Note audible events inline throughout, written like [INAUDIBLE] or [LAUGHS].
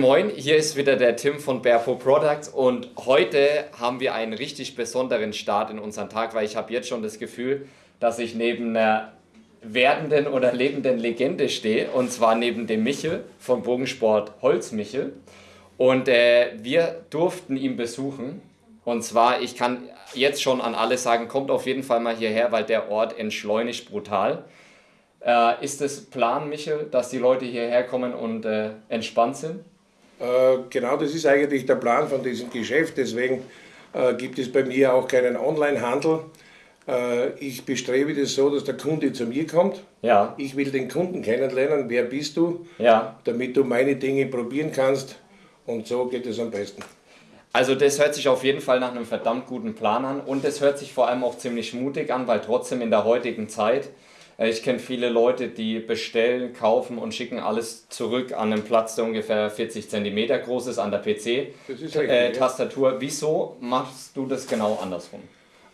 Moin hier ist wieder der Tim von Barefoot Products und heute haben wir einen richtig besonderen Start in unseren Tag, weil ich habe jetzt schon das Gefühl, dass ich neben einer werdenden oder lebenden Legende stehe und zwar neben dem Michel vom Bogensport Holz Michel und äh, wir durften ihn besuchen und zwar, ich kann jetzt schon an alle sagen, kommt auf jeden Fall mal hierher, weil der Ort entschleunigt brutal. Äh, ist es Plan, Michel, dass die Leute hierher kommen und äh, entspannt sind? Äh, genau, das ist eigentlich der Plan von diesem Geschäft. Deswegen äh, gibt es bei mir auch keinen Online-Handel. Äh, ich bestrebe das so, dass der Kunde zu mir kommt. Ja. Ich will den Kunden kennenlernen. Wer bist du? Ja. Damit du meine Dinge probieren kannst. Und so geht es am besten. Also das hört sich auf jeden Fall nach einem verdammt guten Plan an und es hört sich vor allem auch ziemlich mutig an, weil trotzdem in der heutigen Zeit, ich kenne viele Leute, die bestellen, kaufen und schicken alles zurück an einen Platz, der ungefähr 40 cm groß ist, an der PC-Tastatur. Äh, Wieso machst du das genau andersrum?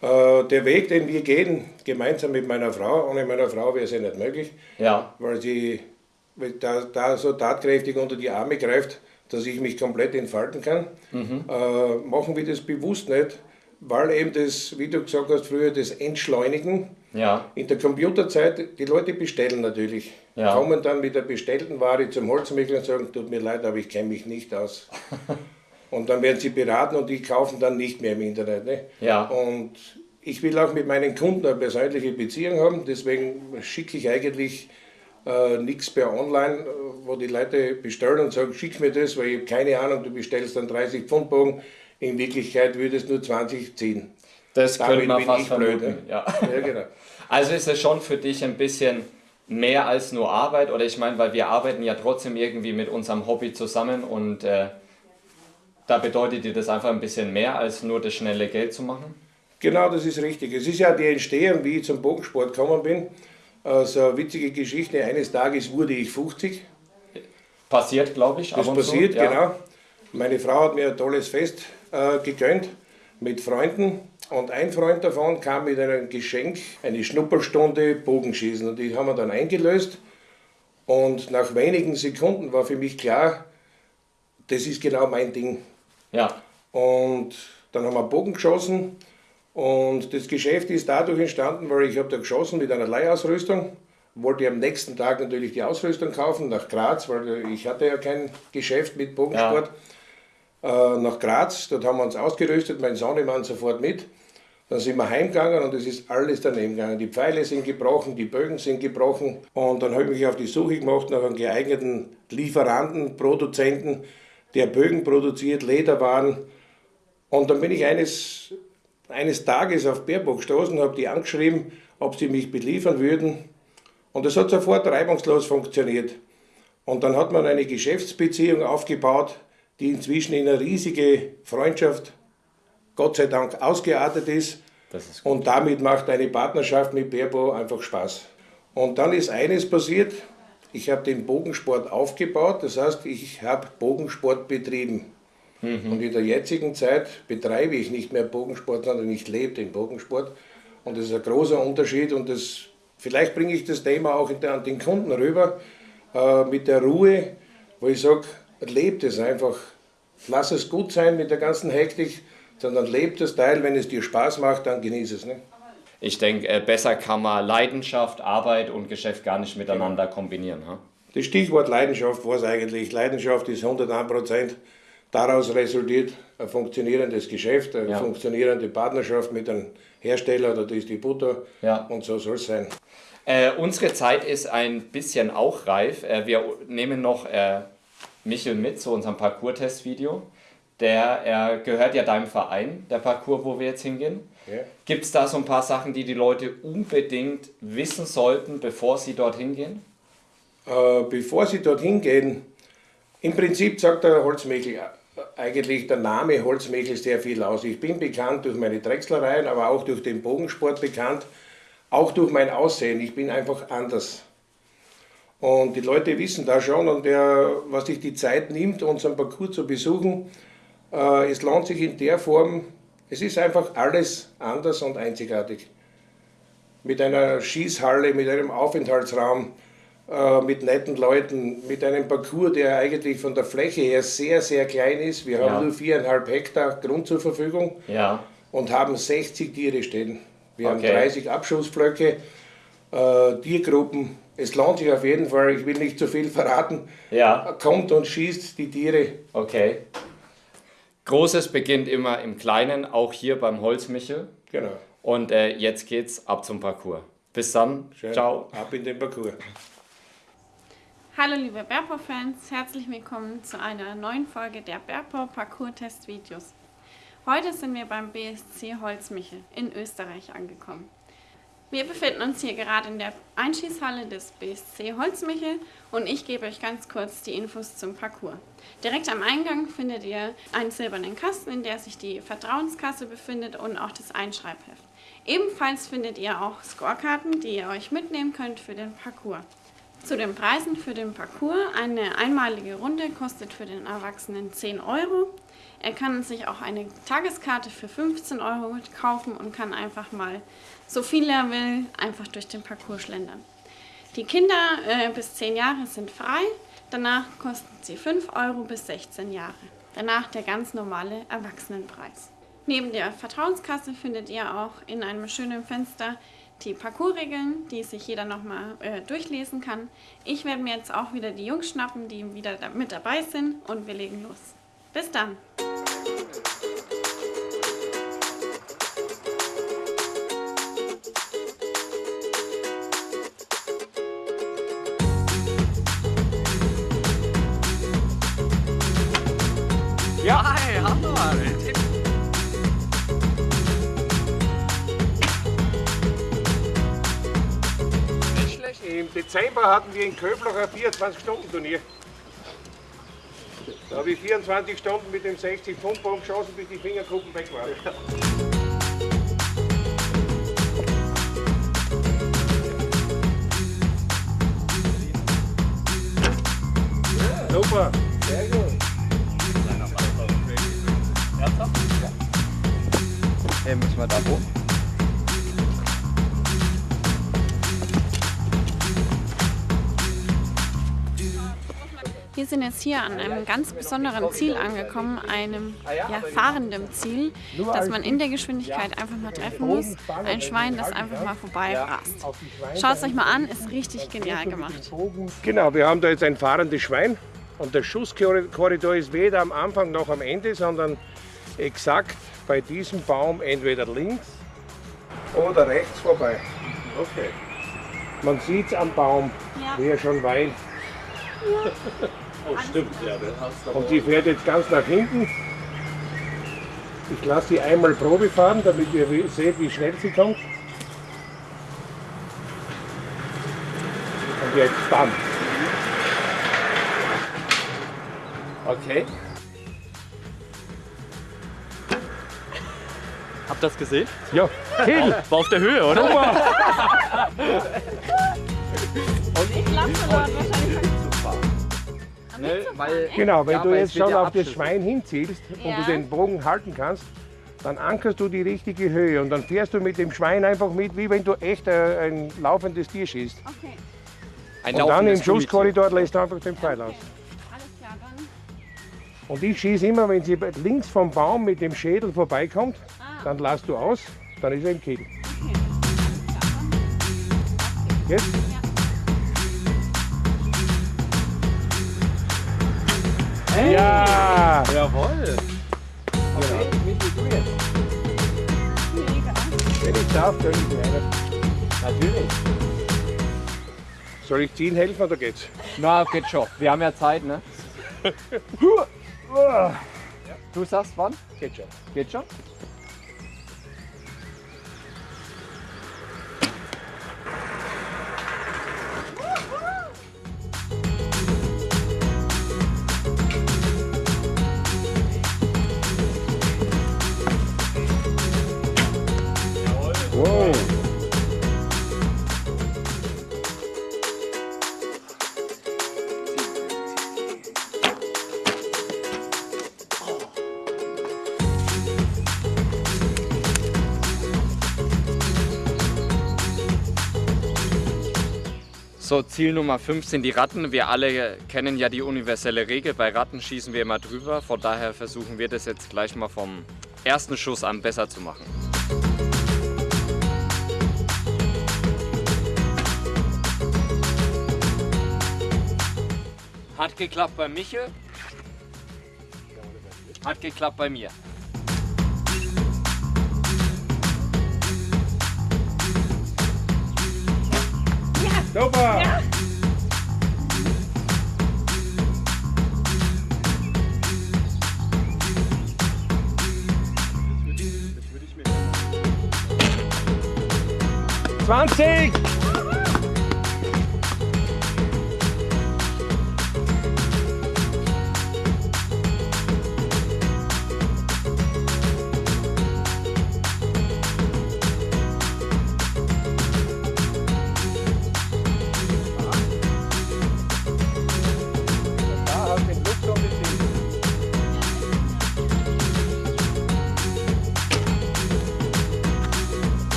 Äh, der Weg, den wir gehen, gemeinsam mit meiner Frau, ohne meiner Frau wäre es ja nicht möglich, ja. weil sie da, da so tatkräftig unter die Arme greift, dass ich mich komplett entfalten kann. Mhm. Äh, machen wir das bewusst nicht, weil eben das, wie du gesagt hast, früher das Entschleunigen. Ja. In der Computerzeit, die Leute bestellen natürlich. Ja. Kommen dann mit der bestellten Ware zum Holzmäkler und sagen, tut mir leid, aber ich kenne mich nicht aus. [LAUGHS] und dann werden sie beraten und die kaufen dann nicht mehr im Internet. Ne? Ja. Und ich will auch mit meinen Kunden eine persönliche Beziehung haben, deswegen schicke ich eigentlich äh, nichts per Online, wo die Leute bestellen und sagen, schick mir das, weil ich habe keine Ahnung, du bestellst dann 30 Pfund Bogen, in Wirklichkeit würde es nur 20 ziehen. Das könnte man fast vermuten, ja. [LAUGHS] ja genau. Also ist es schon für dich ein bisschen mehr als nur Arbeit oder ich meine, weil wir arbeiten ja trotzdem irgendwie mit unserem Hobby zusammen und äh, da bedeutet dir das einfach ein bisschen mehr als nur das schnelle Geld zu machen? Genau, das ist richtig. Es ist ja die Entstehung, wie ich zum Bogensport gekommen bin. Äh, so eine witzige Geschichte. Eines Tages wurde ich 50. Passiert, glaube ich. Das passiert, so, ja. genau. Meine Frau hat mir ein tolles Fest äh, gegönnt mit Freunden. Und ein Freund davon kam mit einem Geschenk, eine Schnupperstunde Bogenschießen. Und die haben wir dann eingelöst. Und nach wenigen Sekunden war für mich klar, das ist genau mein Ding. Ja. Und dann haben wir Bogen geschossen und das Geschäft ist dadurch entstanden, weil ich habe da geschossen mit einer Leihausrüstung, wollte am nächsten Tag natürlich die Ausrüstung kaufen nach Graz, weil ich hatte ja kein Geschäft mit Bogensport. Ja. Äh, nach Graz, dort haben wir uns ausgerüstet, mein Sohnemann sofort mit. Dann sind wir heimgegangen und es ist alles daneben gegangen. Die Pfeile sind gebrochen, die Bögen sind gebrochen. Und dann habe ich mich auf die Suche gemacht nach einem geeigneten Lieferanten, Produzenten, der Bögen produziert, Lederwaren. Und dann bin ich eines eines Tages auf Baerbock gestoßen, habe die angeschrieben, ob sie mich beliefern würden. Und das hat sofort reibungslos funktioniert. Und dann hat man eine Geschäftsbeziehung aufgebaut, die inzwischen in eine riesige Freundschaft, Gott sei Dank, ausgeartet ist. ist und damit macht eine Partnerschaft mit Baerbo einfach Spaß. Und dann ist eines passiert, ich habe den Bogensport aufgebaut, das heißt, ich habe Bogensport betrieben. Mhm. Und in der jetzigen Zeit betreibe ich nicht mehr Bogensport, sondern ich lebe den Bogensport. Und das ist ein großer Unterschied und das, vielleicht bringe ich das Thema auch der, an den Kunden rüber, äh, mit der Ruhe, wo ich sage, lebt es einfach. Lass es gut sein mit der ganzen Hektik, sondern lebt das Teil, wenn es dir Spaß macht, dann genieß es. Ne? Ich denke, äh, besser kann man Leidenschaft, Arbeit und Geschäft gar nicht miteinander kombinieren. Ha? Das Stichwort Leidenschaft war es eigentlich. Leidenschaft ist 101 Prozent. Daraus resultiert ein funktionierendes Geschäft, eine ja. funktionierende Partnerschaft mit einem Hersteller oder Distributor ja. und so soll es sein. Äh, unsere Zeit ist ein bisschen auch reif. Äh, wir nehmen noch äh, Michel mit zu unserem Parcours-Test-Video. Der er gehört ja deinem Verein, der Parcours, wo wir jetzt hingehen. Ja. Gibt es da so ein paar Sachen, die die Leute unbedingt wissen sollten, bevor sie dorthin gehen? Äh, bevor sie dorthin gehen, im Prinzip sagt der Holzmichel eigentlich der Name Holzmechel sehr viel aus. Ich bin bekannt durch meine Drechslereien, aber auch durch den Bogensport bekannt, auch durch mein Aussehen. Ich bin einfach anders. Und die Leute wissen da schon, und der, was sich die Zeit nimmt, unseren Parcours zu besuchen, äh, es lohnt sich in der Form, es ist einfach alles anders und einzigartig. Mit einer Schießhalle, mit einem Aufenthaltsraum, äh, mit netten Leuten, mit einem Parcours, der eigentlich von der Fläche her sehr, sehr klein ist. Wir Ja. haben nur viereinhalb Hektar Grund zur Verfügung Ja. und haben 60 Tiere stehen. Wir Okay. haben 30 Abschussblöcke, äh, Tiergruppen. Es lohnt sich auf jeden Fall, ich will nicht zu viel [LAUGHS] verraten. Ja. Kommt und schießt die Tiere. Okay. Großes beginnt immer im Kleinen, auch hier beim Holzmichel. Genau. Und äh, jetzt geht's ab zum Parcours. Bis dann. Schön. Ciao. Ab in den Parcours. Hallo liebe Berpo-Fans, herzlich willkommen zu einer neuen Folge der Berpo Parcours-Test-Videos. Heute sind wir beim BSC Holzmichel in Österreich angekommen. Wir befinden uns hier gerade in der Einschießhalle des BSC Holzmichel und ich gebe euch ganz kurz die Infos zum Parcours. Direkt am Eingang findet ihr einen silbernen Kasten, in der sich die Vertrauenskasse befindet und auch das Einschreibheft. Ebenfalls findet ihr auch Scorekarten, die ihr euch mitnehmen könnt für den Parcours. Zu den Preisen für den Parcours. Eine einmalige Runde kostet für den Erwachsenen 10 Euro. Er kann sich auch eine Tageskarte für 15 Euro kaufen und kann einfach mal, so viel er will, einfach durch den Parcours schlendern. Die Kinder äh, bis 10 Jahre sind frei. Danach kosten sie 5 Euro bis 16 Jahre. Danach der ganz normale Erwachsenenpreis. Neben der Vertrauenskasse findet ihr auch in einem schönen Fenster die Parcoursregeln, die sich jeder nochmal äh, durchlesen kann. Ich werde mir jetzt auch wieder die Jungs schnappen, die wieder da mit dabei sind und wir legen los. Bis dann! Ja, hey, Hammer! Nicht schlecht. Im Dezember hatten wir in Köflach ein 24-Stunden-Turnier. Da habe ich 24 Stunden mit dem 60-Pfund-Bogen geschossen, bis die Fingerkuppen weg waren. Super, sehr gut. Hey, müssen wir da hoch? Wir sind jetzt hier an einem ganz besonderen Ziel angekommen, einem ja, fahrenden Ziel, das man in der Geschwindigkeit einfach mal treffen muss. Ein Schwein, das einfach mal vorbei rast. Schaut es euch mal an, ist richtig genial gemacht. Genau, wir haben da jetzt ein fahrendes Schwein und der Schusskorridor ist weder am Anfang noch am Ende, sondern exakt bei diesem Baum entweder links oder rechts vorbei. Okay. Man sieht es am Baum, Ja. wie er schon weint. Oh, stimmt, ja. Und die fährt jetzt ganz nach hinten. Ich lasse sie einmal Probe fahren, damit ihr seht, wie schnell sie kommt. Und jetzt dann. Okay. Habt ihr das gesehen? Ja, Hill! War auf der Höhe, oder? [LAUGHS] Ne, weil, Genau, wenn Ja, du weil jetzt schon auf das. Schwein hinzielst und Ja. du den Bogen halten kannst, dann ankerst du die richtige Höhe und dann fährst du mit dem Schwein einfach mit, wie wenn du echt äh, ein laufendes Tier schießt. Okay, ein Und dann im Schusskorridor lässt du einfach den Pfeil aus. alles klar, dann. Und ich schieße immer, wenn sie links vom Baum mit dem Schädel vorbeikommt, dann lässt du aus, dann ist er im Kiel. Jetzt? Ja! Jawohl! Wenn ich darf, gönn ich einen. Natürlich. Soll ich ziehen helfen oder geht's? Na, geht schon. Wir haben ja Zeit, ne? [LAUGHS] Du sagst wann? Geht schon. Geht schon? So, Ziel Nummer 5 sind die Ratten. Wir alle kennen ja die universelle Regel. Bei Ratten schießen wir immer drüber. Von daher versuchen wir das jetzt gleich mal vom ersten Schuss an besser zu machen. Hat geklappt bei Michel. Hat geklappt bei mir. Super! Zwanzig!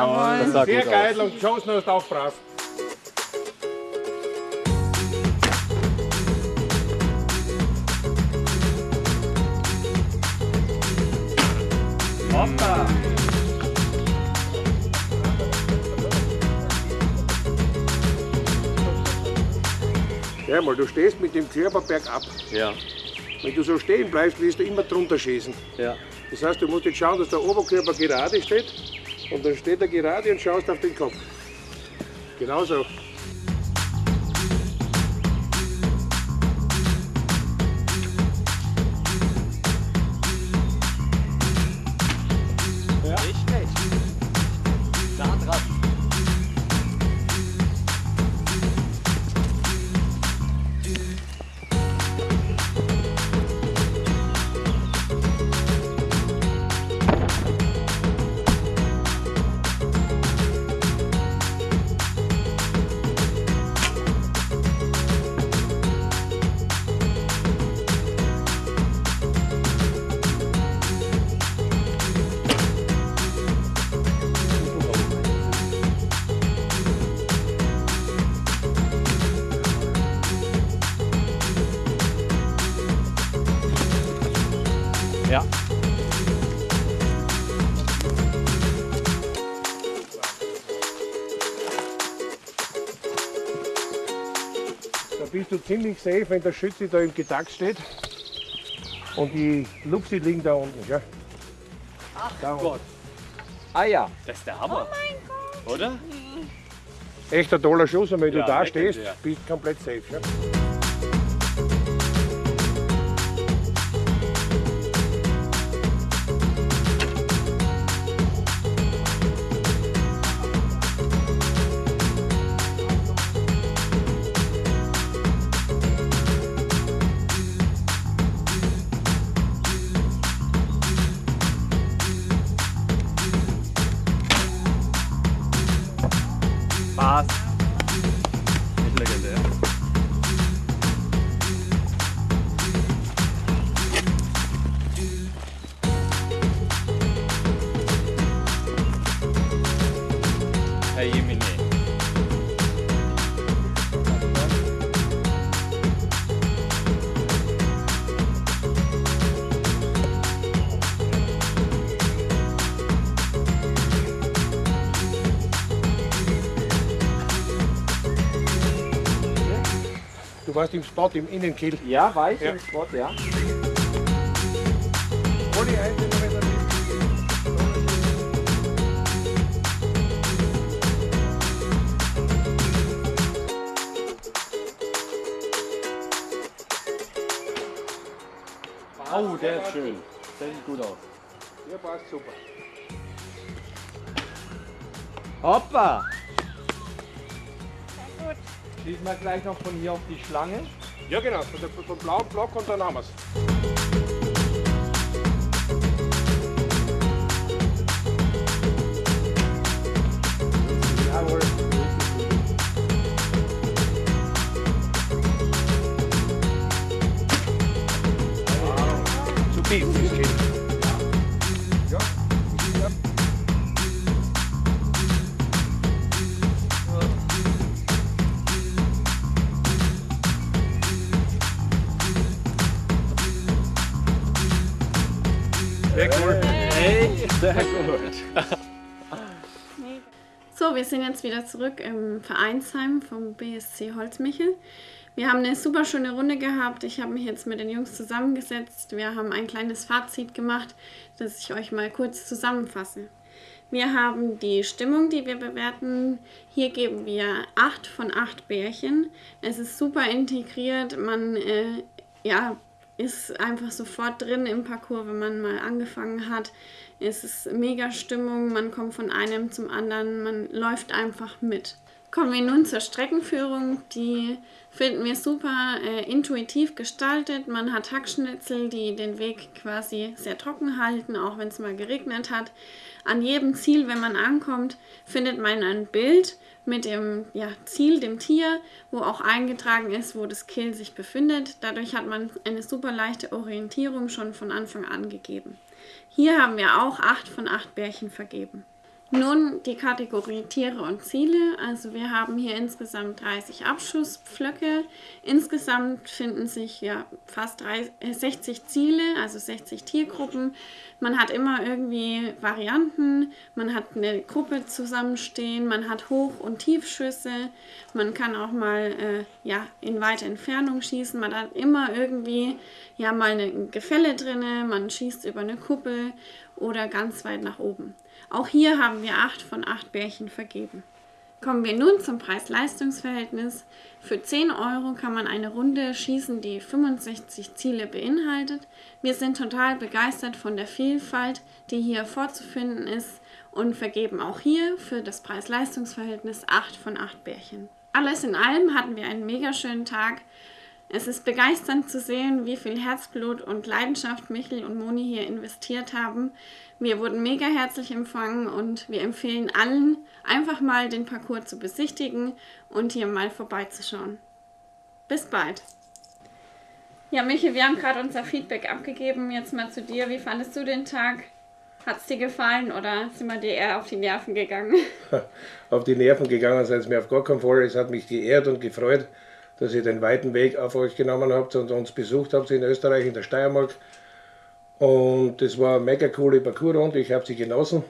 Jawohl. das sah Sehr gut geil aus. und geschossen hast auch brav. Hoppa! Ja, mal, du stehst mit dem Körper bergab. Ja, Wenn du so stehen bleibst, wirst du immer drunter schießen. ja. Das heißt, du musst jetzt schauen, dass der Oberkörper gerade steht. Und dann steht er gerade und schaust auf den Kopf. Genauso. Da bist du ziemlich safe, wenn der Schütze da im Getakt steht. Und die Lupsi liegen da unten. Gell? Ach da unten. Gott. Ah ja, Das ist der Hammer. Oder? Echt ein toller Schuss und wenn Ja, du da stehst, bist du komplett safe. Gell? Du warst im Spot, im Innenkill. Ja, war ich Ja. im Spot, ja. Der Oh, der ist schön. Der sieht gut aus. Ja, passt super. Hoppa! Schießen wir gleich noch von hier auf die Schlange. Ja, genau, von der- vom blauen Block und dann haben wir es. [LAUGHS] So, wir sind jetzt wieder zurück im Vereinsheim vom BSC Holzmichel. Wir haben eine super schöne Runde gehabt. Ich habe mich jetzt mit den Jungs zusammengesetzt. Wir haben ein kleines Fazit gemacht, das ich euch mal kurz zusammenfasse. Wir haben die Stimmung, die wir bewerten. Hier geben wir 8 von 8 Bärchen. Es ist super integriert. Man äh, ja, ist einfach sofort drin im Parcours, wenn man mal angefangen hat. Es ist mega Stimmung, man kommt von einem zum anderen, man läuft einfach mit. Kommen wir nun zur Streckenführung. Die finden wir super äh, intuitiv gestaltet. Man hat Hackschnitzel, die den Weg quasi sehr trocken halten, auch wenn es mal geregnet hat. An jedem Ziel, wenn man ankommt, findet man ein Bild mit dem ja, Ziel, dem Tier, wo auch eingetragen ist, wo das Kill sich befindet. Dadurch hat man eine super leichte Orientierung schon von Anfang an gegeben. Hier haben wir auch 8 von 8 Bärchen vergeben. Nun die Kategorie Tiere und Ziele. Also wir haben hier insgesamt 30 Abschusspflöcke. Insgesamt finden sich ja fast 30, 60 äh, Ziele, also 60 Tiergruppen. Man hat immer irgendwie Varianten. Man hat eine Gruppe zusammenstehen, man hat Hoch- und Tiefschüsse. Man kann auch mal äh, ja, in weite Entfernung schießen. Man hat immer irgendwie ja mal ein Gefälle drinne. Man schießt über eine Kuppel oder ganz weit nach oben. Auch hier haben wir 8 von 8 Bärchen vergeben. Kommen wir nun zum Preis-Leistungs-Verhältnis. Für 10 Euro kann man eine Runde schießen, die 65 Ziele beinhaltet. Wir sind total begeistert von der Vielfalt, die hier vorzufinden ist und vergeben auch hier für das Preis-Leistungs-Verhältnis 8 von 8 Bärchen. Alles in allem hatten wir einen mega schönen Tag. Es ist begeisternd zu sehen, wie viel Herzblut und Leidenschaft Michel und Moni hier investiert haben. Wir wurden mega herzlich empfangen und wir empfehlen allen, einfach mal den Parcours zu besichtigen und hier mal vorbeizuschauen. Bis bald! Ja, Michel, wir haben gerade unser Feedback abgegeben. Jetzt mal zu dir. Wie fandest du den Tag? Hat es dir gefallen oder sind wir dir eher auf die Nerven gegangen? [LAUGHS] auf die Nerven gegangen seid es mir auf gar keinen Fall. Es hat mich geehrt und gefreut dass ihr den weiten Weg auf euch genommen habt und uns besucht habt in Österreich, in der Steiermark. Und das war eine mega coole Parcoursrunde, ich habe sie genossen.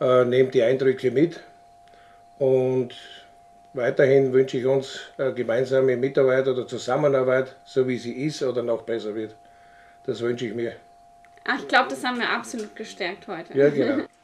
Äh, nehmt die Eindrücke mit und weiterhin wünsche ich uns eine gemeinsame Mitarbeit oder Zusammenarbeit, so wie sie ist oder noch besser wird. Das wünsche ich mir. Ach, ich glaube, das haben wir absolut gestärkt heute. Ja, genau. [LAUGHS]